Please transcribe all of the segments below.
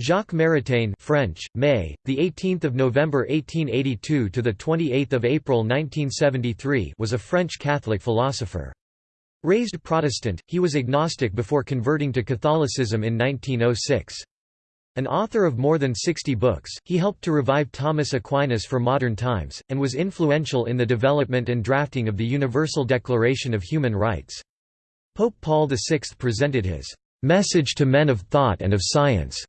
Jacques Maritain French, May, the 18th of November 1882 to the 28th of April 1973 was a French Catholic philosopher. Raised Protestant, he was agnostic before converting to Catholicism in 1906. An author of more than 60 books, he helped to revive Thomas Aquinas for modern times, and was influential in the development and drafting of the Universal Declaration of Human Rights. Pope Paul VI presented his "'Message to Men of Thought and of Science'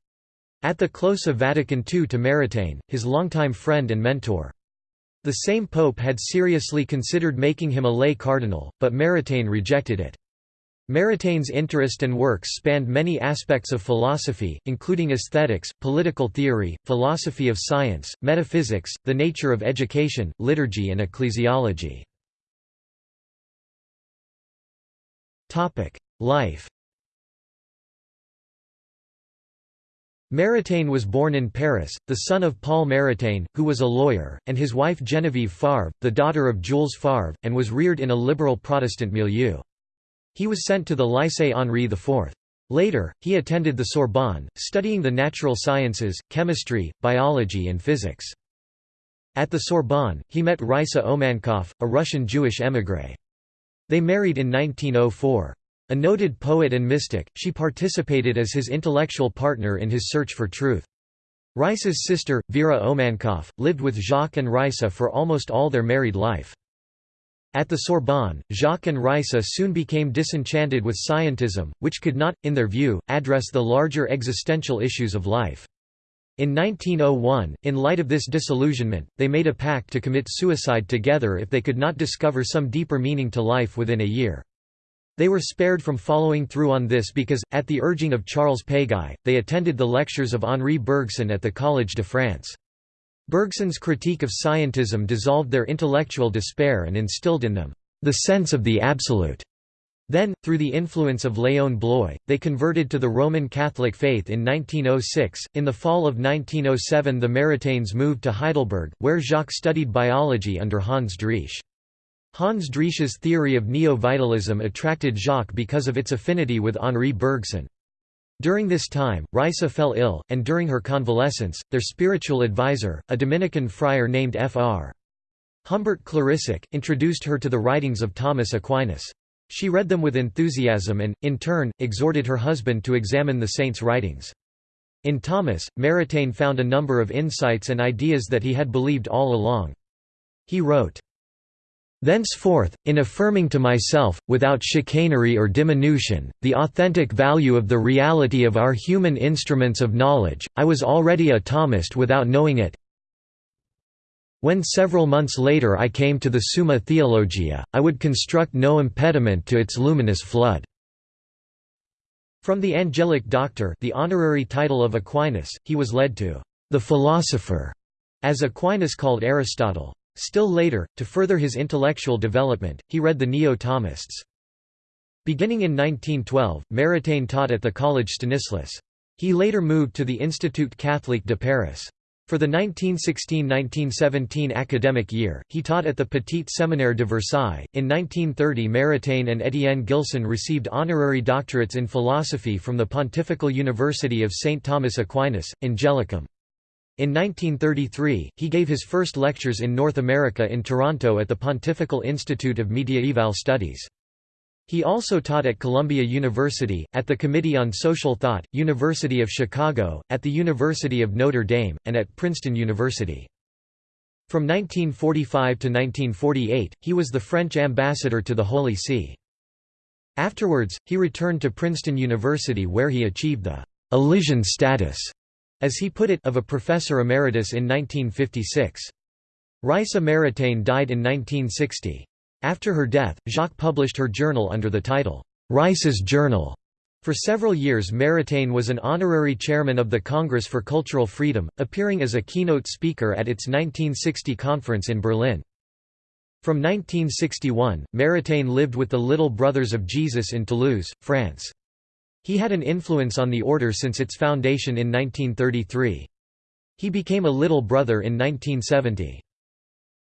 at the close of Vatican II to Maritain, his longtime friend and mentor. The same pope had seriously considered making him a lay cardinal, but Maritain rejected it. Maritain's interest and works spanned many aspects of philosophy, including aesthetics, political theory, philosophy of science, metaphysics, the nature of education, liturgy and ecclesiology. Life Maritain was born in Paris, the son of Paul Maritain, who was a lawyer, and his wife Genevieve Favre, the daughter of Jules Favre, and was reared in a liberal Protestant milieu. He was sent to the Lycée Henri IV. Later, he attended the Sorbonne, studying the natural sciences, chemistry, biology and physics. At the Sorbonne, he met Raisa Oumançoff, a Russian Jewish émigré. They married in 1904. A noted poet and mystic, she participated as his intellectual partner in his search for truth. Raisa's sister, Vera Oumançoff, lived with Jacques and Raisa for almost all their married life. At the Sorbonne, Jacques and Raisa soon became disenchanted with scientism, which could not, in their view, address the larger existential issues of life. In 1901, in light of this disillusionment, they made a pact to commit suicide together if they could not discover some deeper meaning to life within a year. They were spared from following through on this because, at the urging of Charles Péguy, they attended the lectures of Henri Bergson at the Collège de France. Bergson's critique of scientism dissolved their intellectual despair and instilled in them, "...the sense of the absolute." Then, through the influence of Léon Bloy, they converted to the Roman Catholic faith in 1906. In the fall of 1907, the Maritains moved to Heidelberg, where Jacques studied biology under Hans Driesch. Hans Driesch's theory of neo-vitalism attracted Jacques because of its affinity with Henri Bergson. During this time, Raisa fell ill, and during her convalescence, their spiritual advisor, a Dominican friar named Fr. Humbert Clérissac, introduced her to the writings of Thomas Aquinas. She read them with enthusiasm and, in turn, exhorted her husband to examine the saint's writings. In Thomas, Maritain found a number of insights and ideas that he had believed all along. He wrote, Thenceforth, in affirming to myself, without chicanery or diminution, the authentic value of the reality of our human instruments of knowledge, I was already a Thomist without knowing it. When several months later I came to the Summa Theologia, I would construct no impediment to its luminous flood. From the angelic doctor the honorary title of Aquinas, he was led to the philosopher, as Aquinas called Aristotle. Still later, to further his intellectual development, he read the Neo-Thomists. Beginning in 1912, Maritain taught at the Collège Stanislas. He later moved to the Institut Catholique de Paris. For the 1916–1917 academic year, he taught at the Petit Séminaire de Versailles. In 1930 Maritain and Étienne Gilson received honorary doctorates in philosophy from the Pontifical University of St. Thomas Aquinas, Angelicum. In 1933, he gave his first lectures in North America in Toronto at the Pontifical Institute of Mediaeval Studies. He also taught at Columbia University, at the Committee on Social Thought, University of Chicago, at the University of Notre Dame, and at Princeton University. From 1945 to 1948, he was the French ambassador to the Holy See. Afterwards, he returned to Princeton University where he achieved the Elysian status as he put it, of a professor emeritus in 1956. Raissa Maritain died in 1960. After her death, Jacques published her journal under the title, Raissa's Journal. For several years Maritain was an honorary chairman of the Congress for Cultural Freedom, appearing as a keynote speaker at its 1960 conference in Berlin. From 1961, Maritain lived with the Little Brothers of Jesus in Toulouse, France. He had an influence on the order since its foundation in 1933. He became a little brother in 1970.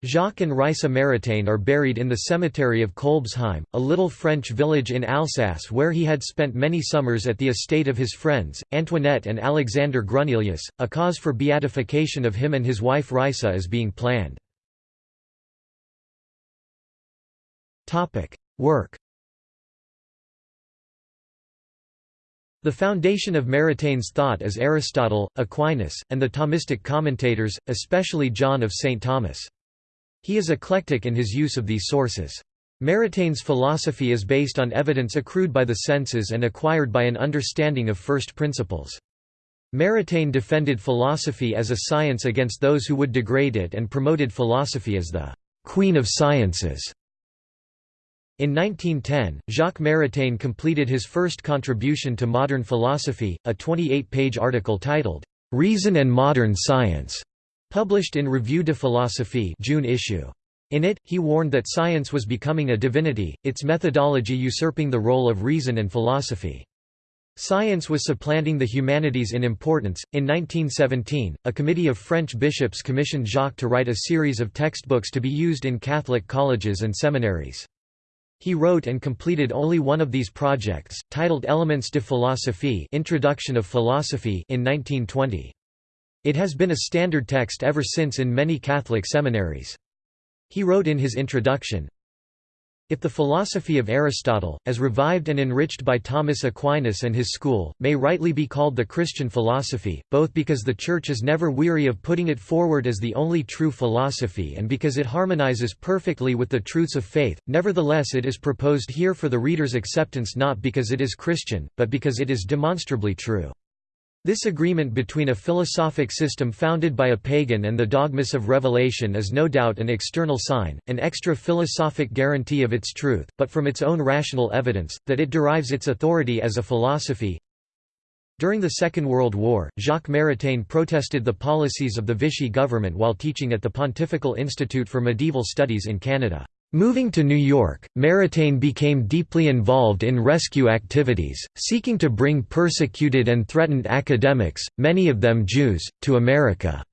Jacques and Raissa Maritain are buried in the cemetery of Kolbsheim, a little French village in Alsace where he had spent many summers at the estate of his friends, Antoinette and Alexander Grunelius. A cause for beatification of him and his wife Raissa is being planned. Work The foundation of Maritain's thought is Aristotle, Aquinas, and the Thomistic commentators, especially John of St. Thomas. He is eclectic in his use of these sources. Maritain's philosophy is based on evidence accrued by the senses and acquired by an understanding of first principles. Maritain defended philosophy as a science against those who would degrade it and promoted philosophy as the «queen of sciences». In 1910, Jacques Maritain completed his first contribution to modern philosophy, a 28-page article titled, "'Reason and Modern Science' Published in Revue de Philosophie June issue. In it, he warned that science was becoming a divinity, its methodology usurping the role of reason and philosophy. Science was supplanting the humanities in importance. In 1917, a committee of French bishops commissioned Jacques to write a series of textbooks to be used in Catholic colleges and seminaries. He wrote and completed only one of these projects, titled Elements de philosophie Introduction of Philosophy in 1920. It has been a standard text ever since in many Catholic seminaries. He wrote in his introduction, if the philosophy of Aristotle, as revived and enriched by Thomas Aquinas and his school, may rightly be called the Christian philosophy, both because the Church is never weary of putting it forward as the only true philosophy and because it harmonizes perfectly with the truths of faith, nevertheless it is proposed here for the reader's acceptance not because it is Christian, but because it is demonstrably true. This agreement between a philosophic system founded by a pagan and the dogmas of revelation is no doubt an external sign, an extra philosophic guarantee of its truth, but from its own rational evidence, that it derives its authority as a philosophy. During the Second World War, Jacques Maritain protested the policies of the Vichy government while teaching at the Pontifical Institute for Medieval Studies in Canada. Moving to New York, Maritain became deeply involved in rescue activities, seeking to bring persecuted and threatened academics, many of them Jews, to America.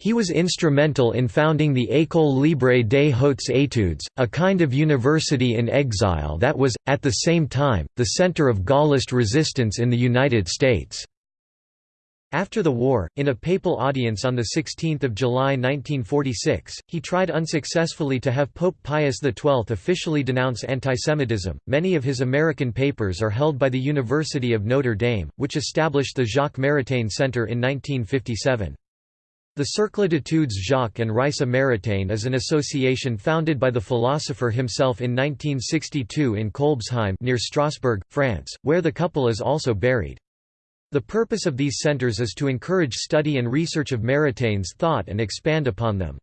He was instrumental in founding the École Libre des Hautes Études, a kind of university in exile that was, at the same time, the center of Gaullist resistance in the United States. After the war, in a papal audience on 16 July 1946, he tried unsuccessfully to have Pope Pius XII officially denounce antisemitism. Many of his American papers are held by the University of Notre Dame, which established the Jacques Maritain Center in 1957. The Cercle d'études Jacques and Raissa Maritain is an association founded by the philosopher himself in 1962 in Kolbsheim near Strasbourg, France, where the couple is also buried. The purpose of these centers is to encourage study and research of Maritain's thought and expand upon them.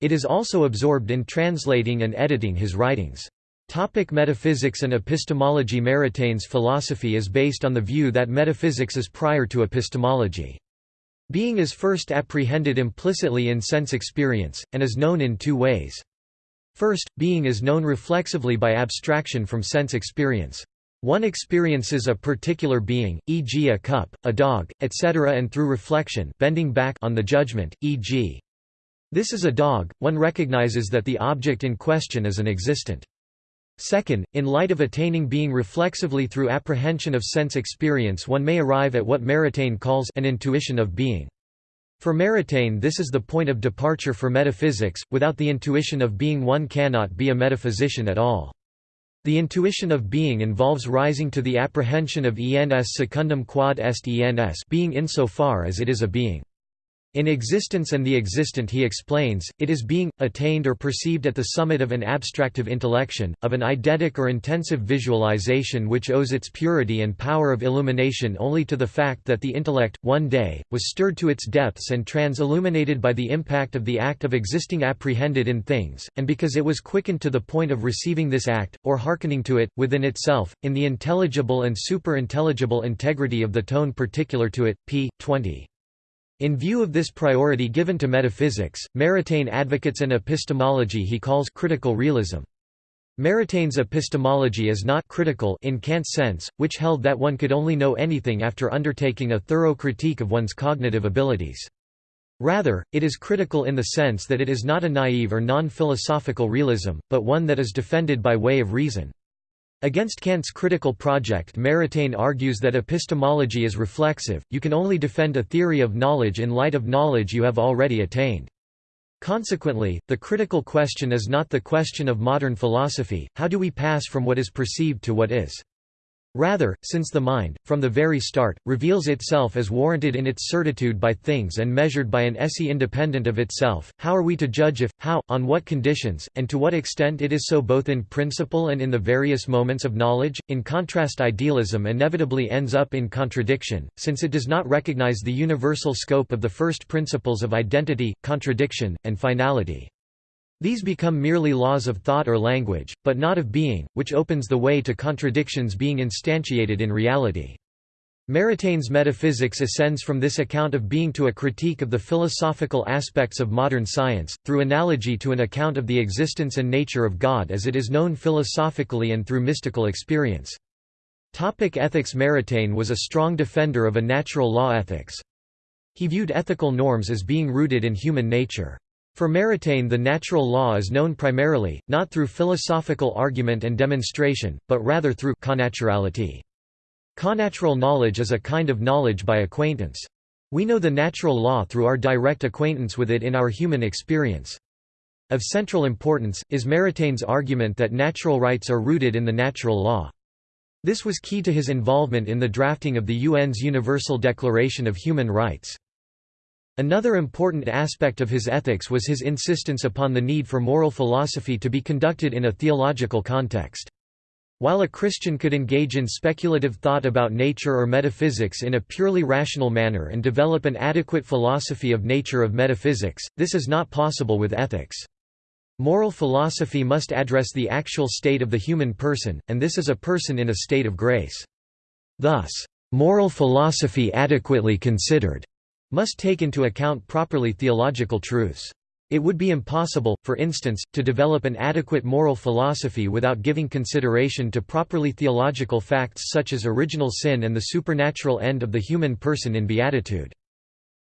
It is also absorbed in translating and editing his writings. Topic metaphysics and epistemology Maritain's philosophy is based on the view that metaphysics is prior to epistemology. Being is first apprehended implicitly in sense experience, and is known in two ways. First, being is known reflexively by abstraction from sense experience. One experiences a particular being, e.g. a cup, a dog, etc. and through reflection bending back on the judgment, e.g. This is a dog, one recognizes that the object in question is an existent. Second, in light of attaining being reflexively through apprehension of sense experience one may arrive at what Maritain calls an intuition of being. For Maritain this is the point of departure for metaphysics, without the intuition of being one cannot be a metaphysician at all. The intuition of being involves rising to the apprehension of ens secundum quod est ens being insofar as it is a being. In Existence and the Existent he explains, it is being, attained or perceived at the summit of an abstractive intellection, of an eidetic or intensive visualization which owes its purity and power of illumination only to the fact that the intellect, one day, was stirred to its depths and trans-illuminated by the impact of the act of existing apprehended in things, and because it was quickened to the point of receiving this act, or hearkening to it, within itself, in the intelligible and superintelligible integrity of the tone particular to it, p. 20. In view of this priority given to metaphysics, Maritain advocates an epistemology he calls critical realism. Maritain's epistemology is not critical in Kant's sense, which held that one could only know anything after undertaking a thorough critique of one's cognitive abilities. Rather, it is critical in the sense that it is not a naive or non-philosophical realism, but one that is defended by way of reason. Against Kant's critical project Maritain argues that epistemology is reflexive, you can only defend a theory of knowledge in light of knowledge you have already attained. Consequently, the critical question is not the question of modern philosophy, how do we pass from what is perceived to what is. Rather, since the mind, from the very start, reveals itself as warranted in its certitude by things and measured by an esse independent of itself, how are we to judge if, how, on what conditions, and to what extent it is so both in principle and in the various moments of knowledge? In contrast idealism inevitably ends up in contradiction, since it does not recognize the universal scope of the first principles of identity, contradiction, and finality. These become merely laws of thought or language, but not of being, which opens the way to contradictions being instantiated in reality. Maritain's metaphysics ascends from this account of being to a critique of the philosophical aspects of modern science, through analogy to an account of the existence and nature of God as it is known philosophically and through mystical experience. Topic ethics Maritain was a strong defender of a natural law ethics. He viewed ethical norms as being rooted in human nature. For Maritain the natural law is known primarily, not through philosophical argument and demonstration, but rather through connaturality. Connatural knowledge is a kind of knowledge by acquaintance. We know the natural law through our direct acquaintance with it in our human experience. Of central importance, is Maritain's argument that natural rights are rooted in the natural law. This was key to his involvement in the drafting of the UN's Universal Declaration of Human Rights. Another important aspect of his ethics was his insistence upon the need for moral philosophy to be conducted in a theological context. While a Christian could engage in speculative thought about nature or metaphysics in a purely rational manner and develop an adequate philosophy of nature of metaphysics, this is not possible with ethics. Moral philosophy must address the actual state of the human person, and this is a person in a state of grace. Thus, moral philosophy adequately considered must take into account properly theological truths. It would be impossible, for instance, to develop an adequate moral philosophy without giving consideration to properly theological facts such as original sin and the supernatural end of the human person in beatitude.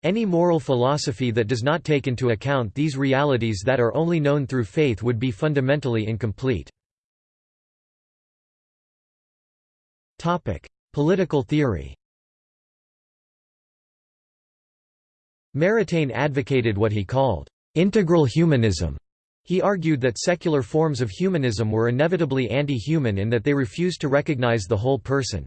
Any moral philosophy that does not take into account these realities that are only known through faith would be fundamentally incomplete. Political theory Maritain advocated what he called integral humanism. He argued that secular forms of humanism were inevitably anti-human in that they refused to recognize the whole person.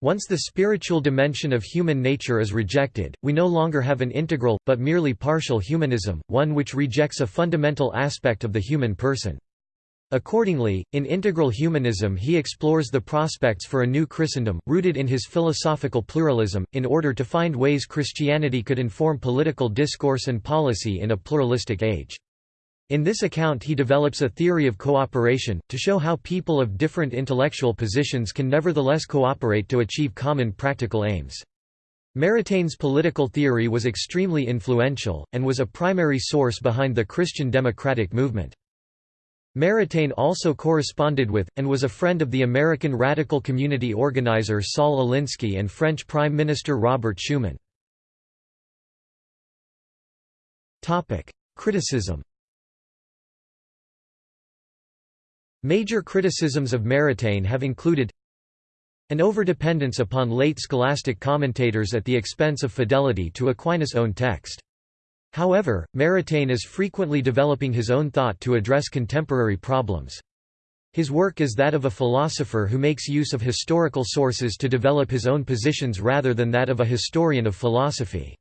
Once the spiritual dimension of human nature is rejected, we no longer have an integral, but merely partial humanism, one which rejects a fundamental aspect of the human person. Accordingly, in Integral Humanism he explores the prospects for a new Christendom, rooted in his philosophical pluralism, in order to find ways Christianity could inform political discourse and policy in a pluralistic age. In this account he develops a theory of cooperation, to show how people of different intellectual positions can nevertheless cooperate to achieve common practical aims. Maritain's political theory was extremely influential, and was a primary source behind the Christian democratic movement. Maritain also corresponded with, and was a friend of the American radical community organizer Saul Alinsky and French Prime Minister Robert Schuman. Criticism Major criticisms of Maritain have included an overdependence upon late scholastic commentators at the expense of fidelity to Aquinas' own text. However, Maritain is frequently developing his own thought to address contemporary problems. His work is that of a philosopher who makes use of historical sources to develop his own positions rather than that of a historian of philosophy.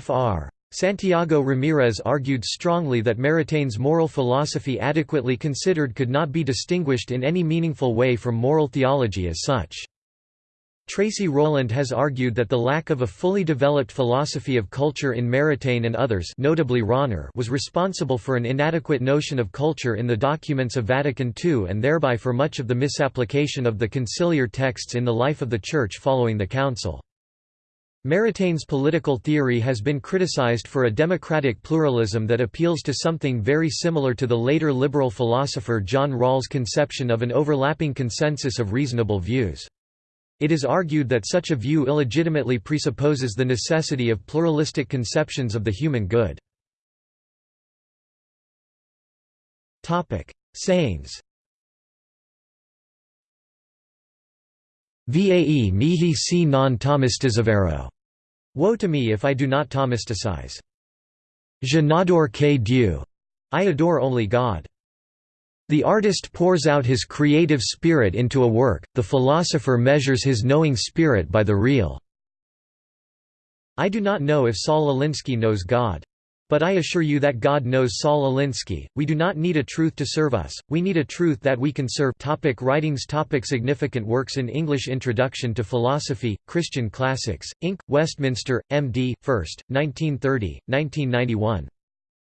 Fr. Santiago Ramirez argued strongly that Maritain's moral philosophy adequately considered could not be distinguished in any meaningful way from moral theology as such. Tracy Rowland has argued that the lack of a fully developed philosophy of culture in Maritain and others notably Rahner was responsible for an inadequate notion of culture in the documents of Vatican II and thereby for much of the misapplication of the conciliar texts in the life of the Church following the Council. Maritain's political theory has been criticized for a democratic pluralism that appeals to something very similar to the later liberal philosopher John Rawls' conception of an overlapping consensus of reasonable views. It is argued that such a view illegitimately presupposes the necessity of pluralistic conceptions of the human good. Sayings Vae mihi si non Thomistizavero. Woe to me if I do not Thomisticize. Je n'adore que Dieu. I adore only God. The artist pours out his creative spirit into a work, the philosopher measures his knowing spirit by the real. I do not know if Saul Alinsky knows God. But I assure you that God knows Saul Alinsky. We do not need a truth to serve us, we need a truth that we can serve. Topic writings Topic Significant works in English Introduction to Philosophy, Christian Classics, Inc., Westminster, M.D., 1st, 1930, 1991.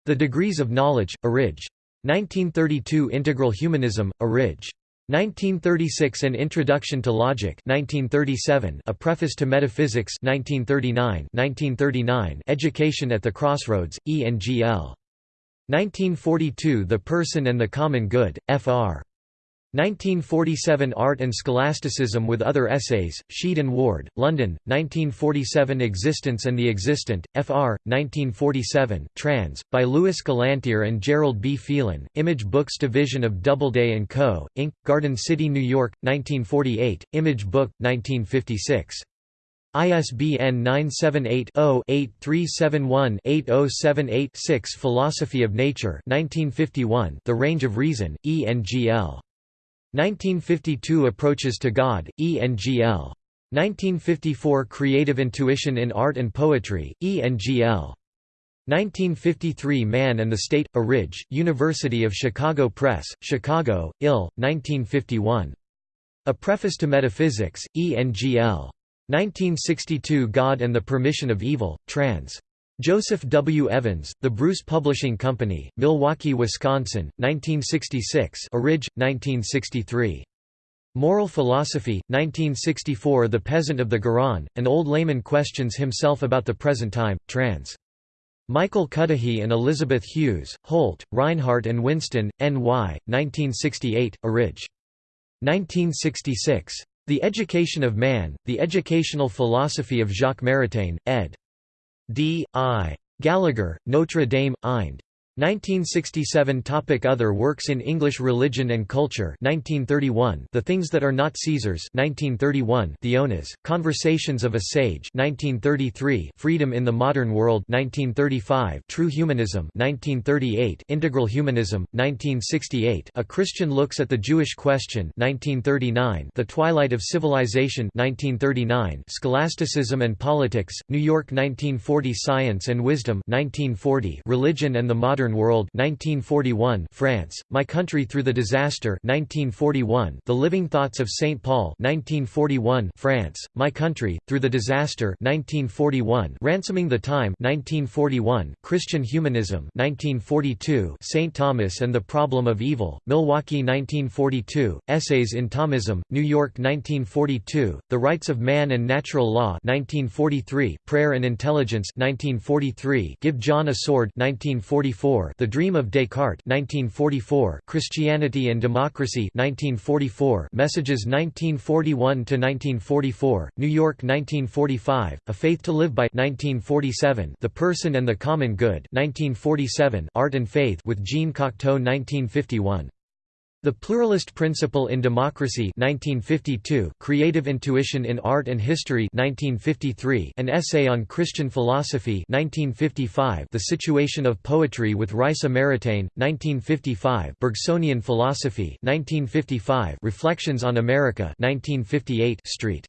The Degrees of Knowledge, Orig. 1932 Integral Humanism, A Ridge. 1936 An Introduction to Logic 1937 A Preface to Metaphysics 1939 1939 Education at the Crossroads, E.N.G.L. 1942 The Person and the Common Good, Fr. 1947 Art and Scholasticism with Other Essays, Sheed and Ward, London, 1947 Existence and the Existent, Fr. 1947 trans. by Lewis Galantière and Gerald B. Phelan, Image Books Division of Doubleday & Co., Inc., Garden City, New York, 1948, Image Book, 1956. ISBN 978-0-8371-8078-6 Philosophy of Nature 1951, The Range of Reason, E.N.G.L. 1952 Approaches to God, E.N.G.L. 1954 Creative Intuition in Art and Poetry, E.N.G.L. 1953 Man and the State, A Ridge, University of Chicago Press, Chicago, Ill, 1951. A Preface to Metaphysics, E.N.G.L. 1962 God and the Permission of Evil, trans. Joseph W. Evans, The Bruce Publishing Company, Milwaukee, Wisconsin, 1966 Orig, 1963. Moral Philosophy, 1964 The Peasant of the Garonne, an old layman questions himself about the present time, trans. Michael Cuddihy and Elizabeth Hughes, Holt, Rinehart and Winston, N.Y., 1968, Orig. 1966. The Education of Man, The Educational Philosophy of Jacques Maritain, ed. D. I. Gallagher, Notre Dame, Ind. 1967 Topic Other works in English Religion and Culture 1931 The Things That Are Not Caesar's 1931 Theonas, Conversations of a Sage 1933 Freedom in the Modern World 1935 True Humanism 1938 Integral Humanism 1968 A Christian Looks at the Jewish Question 1939 The Twilight of Civilization 1939 Scholasticism and Politics New York 1940 Science and Wisdom 1940 Religion and the Modern Modern World 1941 France, My Country Through the Disaster 1941 The Living Thoughts of St. Paul 1941 France, My Country, Through the Disaster 1941 Ransoming the Time 1941 Christian Humanism 1942 St. Thomas and the Problem of Evil, Milwaukee 1942, Essays in Thomism, New York 1942, The Rights of Man and Natural Law 1943, Prayer and Intelligence 1943, Give John a Sword 1944 the Dream of Descartes 1944, Christianity and Democracy 1944, Messages 1941 to 1944, New York 1945, A Faith to Live by 1947, The Person and the Common Good 1947, Art and Faith with Jean Cocteau 1951. The Pluralist Principle in Democracy 1952, Creative Intuition in Art and History 1953, An Essay on Christian Philosophy 1955, The Situation of Poetry with Raisa Maritain, 1955, Bergsonian Philosophy 1955, Reflections on America 1958, St.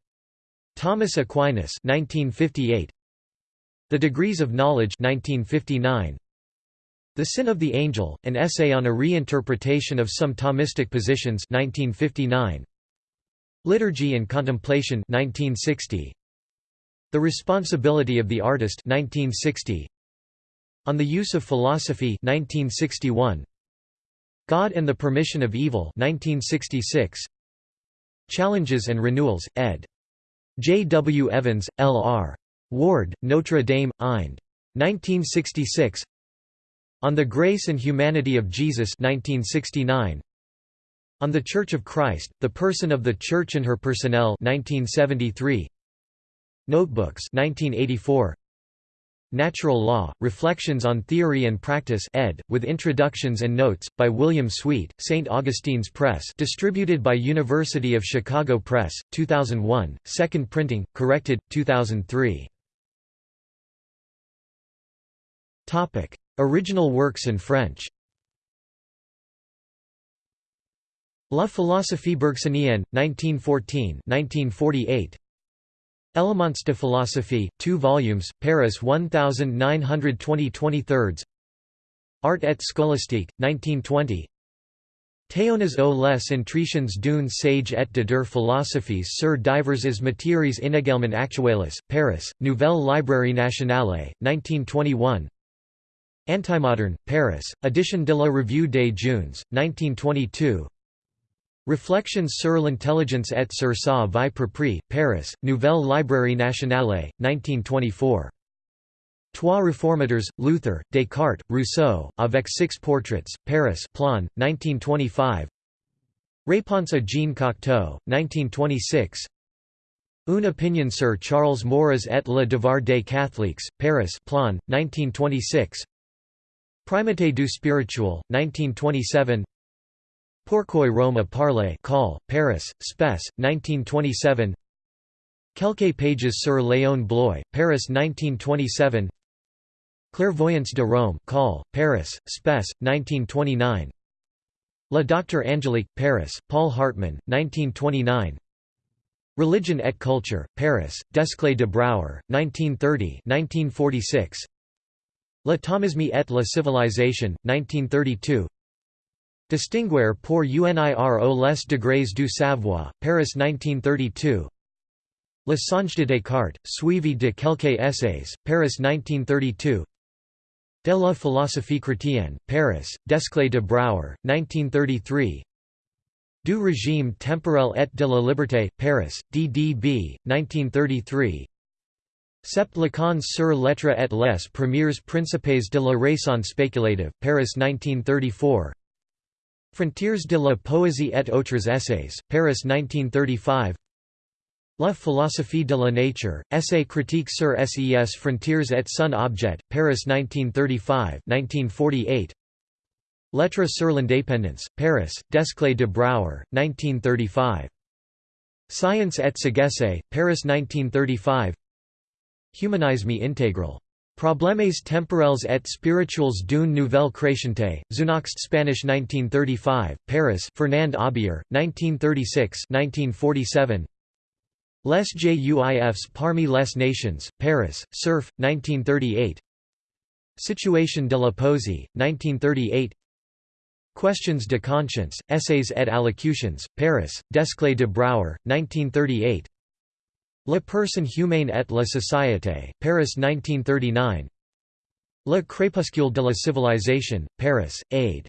Thomas Aquinas 1958, The Degrees of Knowledge 1959, the Sin of the Angel, an essay on a reinterpretation of some Thomistic positions 1959. Liturgy and Contemplation 1960. The Responsibility of the Artist 1960. On the Use of Philosophy 1961. God and the Permission of Evil 1966. Challenges and Renewals, ed. J. W. Evans, L. R. Ward, Notre Dame, Ind. 1966 on the Grace and Humanity of Jesus 1969. On the Church of Christ, The Person of the Church and Her Personnel 1973. Notebooks 1984. Natural Law, Reflections on Theory and Practice ed., with introductions and notes, by William Sweet, St. Augustine's Press distributed by University of Chicago Press, 2001, second printing, corrected, 2003. Original works in French. La philosophie bergsonienne, 1914 1948. Elements de philosophie, 2 volumes, Paris 1920 23 Art et scolastique, 1920 Théonas aux les intritions d'une sage et de der philosophies sur diverses matières inégalement actuelles, Paris, Nouvelle Librairie Nationale, 1921 Antimodern, Paris, Edition de la Revue des Jeunes, 1922 Reflections sur l'intelligence et sur sa vie propre, Paris, Nouvelle Librairie Nationale, 1924. Trois réformateurs, Luther, Descartes, Rousseau, avec six portraits, Paris Plon, 1925 Réponse à Jean Cocteau, 1926 Une opinion sur Charles Maurras et le devoir des catholiques, Paris Plon, 1926 Primate du spirituel, 1927 Pourquoi Rome parle call, Paris, Spes, 1927 Quelques pages sur Léon Bloy, Paris 1927 Clairvoyance de Rome call, Paris, Spes, 1929 La Docteur Angélique, Paris, Paul Hartmann, 1929 Religion et Culture, Paris, Desclée de Brouwer, 1930 1946 La Thomisme et la Civilisation, 1932 Distinguer pour unir aux les degrés du savoir, Paris 1932 Le Songe de Descartes, suivi de quelques essays, Paris 1932 De la philosophie chrétienne, Paris, Desclée de Brouwer, 1933 Du régime temporel et de la liberté, Paris, DDB, 1933 Sept Lacans sur lettres et les premiers principes de la raison spéculative, Paris 1934 Frontiers de la poésie et autres essays, Paris 1935 La philosophie de la nature, essay critique sur ses frontières et son objet, Paris 1935 1948 Lettres sur l'indépendance, Paris, Desclée de Brouwer, 1935 Science et sagesse, Paris 1935 Humanisme intégral Problemes temporels et spirituels d'une nouvelle créationnté, Zunachst Spanish 1935, Paris Fernand Aubier, 1936-1947 Les Juifs parmi les nations, Paris, Cerf, 1938 Situation de la poésie, 1938 Questions de conscience, Essays et allocutions, Paris, Desclée de Brouwer, 1938 La personne humaine et la société, Paris 1939 Le crépuscule de la civilisation, Paris, Aide.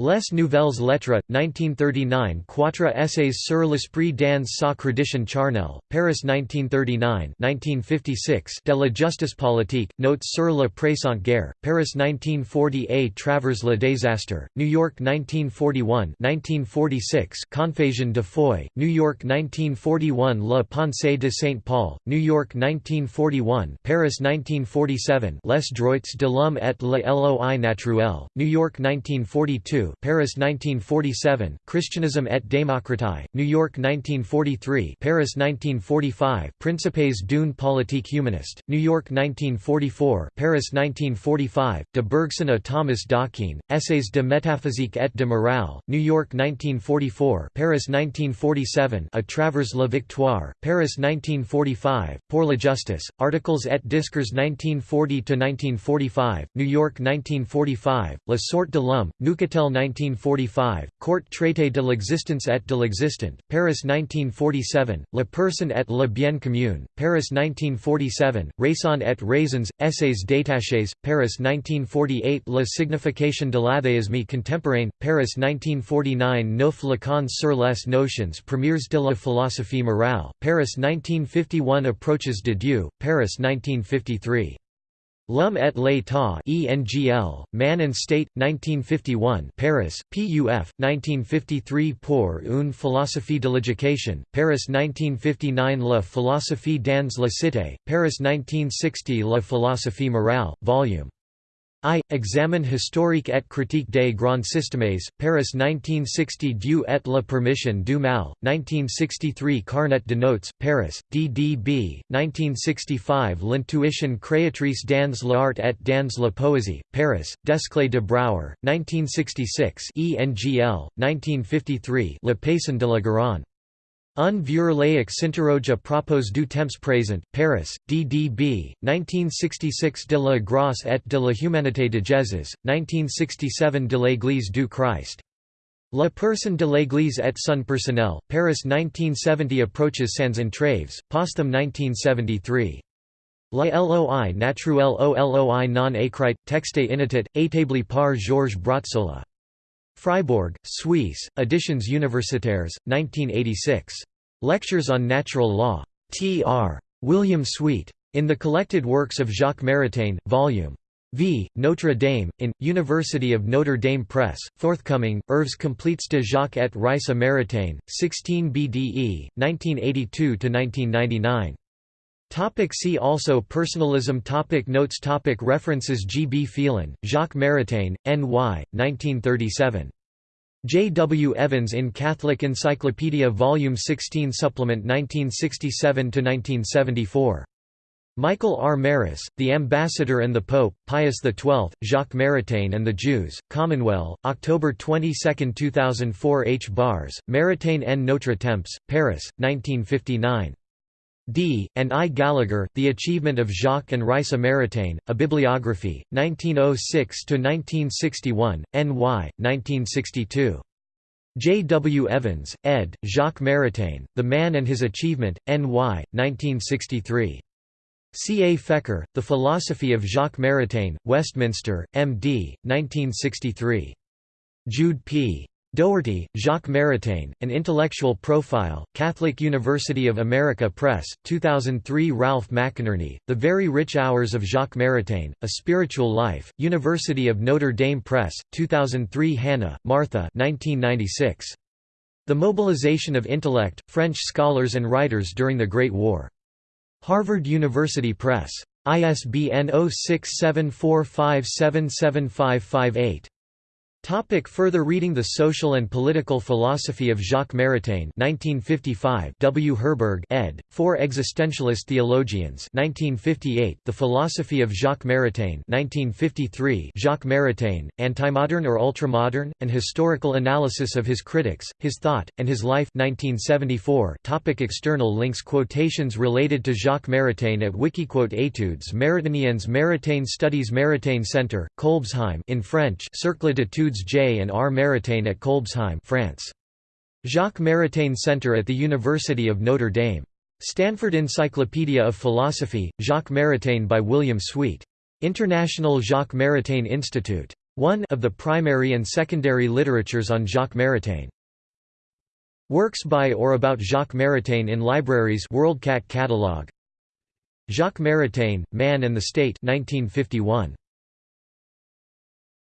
Les Nouvelles Lettres, 1939 Quatre essays sur l'esprit dans sa tradition charnel, Paris 1939 1956 De la justice politique, Notes sur la présente guerre, Paris 1940 A travers le désastre, New York 1941 1946 Confusion de foi, New York 1941 La pensée de Saint Paul, New York 1941 Paris 1947 Les droits de l'homme et la loi naturelle, New York 1942 Paris 1947, Christianism et démocratie, New York 1943 Paris 1945, Principes d'une politique humaniste, New York 1944 Paris 1945, de Bergson à Thomas d'Aquin, Essays de métaphysique et de morale, New York 1944 Paris 1947 À travers la victoire, Paris 1945, Pour la justice, Articles et discours 1940–1945, New York 1945, La sorte de l'homme, Neuchâtel 1945, Court traité de l'existence et de l'existant, Paris 1947, La personne et le bien commun, Paris 1947, Raison et raisons, Essays détachés, Paris 1948 La signification de l'athéisme contemporain, Paris 1949 Neuf Lacans sur les notions premières de la philosophie morale, Paris 1951 Approaches de Dieu, Paris 1953 L'Homme et l'État ENGL, Man and State, 1951 Paris, PUF, 1953 Pour une philosophie de l'éducation, Paris 1959 La philosophie dans la cité, Paris 1960 La philosophie morale, Vol. I. Examen historique et critique des grands systèmes, Paris 1960 Dieu et la permission du mal, 1963 Carnet de notes, Paris, DDB, 1965 L'intuition créatrice dans l'art et dans la poésie, Paris, Desclée de Brouwer, 1966 ENGL, 1953 Le Paysan de la Garonne. Un vieux laïc s'interroge à propos du temps présent, Paris, DDB, 1966 de la grâce et de la humanité de Jésus, 1967 de l'Église du Christ. La personne de l'Église et son personnel, Paris 1970 Approaches sans entraves, Posthum 1973. La loi naturelle non écrite, texte inédit, établi par Georges Brazzola. Freiburg, Suisse, Editions Universitaires, 1986. Lectures on Natural Law. Tr. William Sweet. In the Collected Works of Jacques Maritain, Vol. V. Notre Dame, in, University of Notre Dame Press, forthcoming, Œuvres complètes de Jacques et Raissa Maritain, 16 BDE, 1982–1999. Topic see also Personalism topic Notes topic References G. B. Phelan, Jacques Maritain, N. Y., 1937. J. W. Evans in Catholic Encyclopedia Volume 16 Supplement 1967–1974. Michael R. Marrus, The Ambassador and the Pope, Pius XII, Jacques Maritain and the Jews, Commonweal, October 22, 2004 H. Bars, Maritain en Notre Temps, Paris, 1959. D. and I. Gallagher, The Achievement of Jacques and Raissa Maritain, A Bibliography, 1906–1961, N.Y., 1962. J. W. Evans, ed., Jacques Maritain, The Man and His Achievement, N.Y., 1963. C. A. Fecher, The Philosophy of Jacques Maritain, Westminster, M.D., 1963. Jude P. Dougherty, Jacques Maritain, An Intellectual Profile, Catholic University of America Press, 2003 Ralph McInerny, The Very Rich Hours of Jacques Maritain, A Spiritual Life, University of Notre Dame Press, 2003 Hanna, Martha 1996. The Mobilization of Intellect, French Scholars and Writers During the Great War. Harvard University Press. ISBN 0674577558. Topic further reading The Social and Political Philosophy of Jacques Maritain 1955 W. Herberg ed., Four Existentialist Theologians 1958 The Philosophy of Jacques Maritain 1953 Jacques Maritain, Antimodern or Ultramodern, An Historical Analysis of His Critics, His Thought, and His Life 1974 topic External links Quotations related to Jacques Maritain at Wikiquote Études Maritainiennes Maritain Studies Maritain Center, Kolbsheim in French Cercle d'études J. and R. Maritain at Kolbsheim France. Jacques Maritain Center at the University of Notre Dame. Stanford Encyclopedia of Philosophy, Jacques Maritain by William Sweet. International Jacques Maritain Institute. 1 of the primary and secondary literatures on Jacques Maritain. Works by or about Jacques Maritain in libraries WorldCat catalog. Jacques Maritain, Man and the State 1951.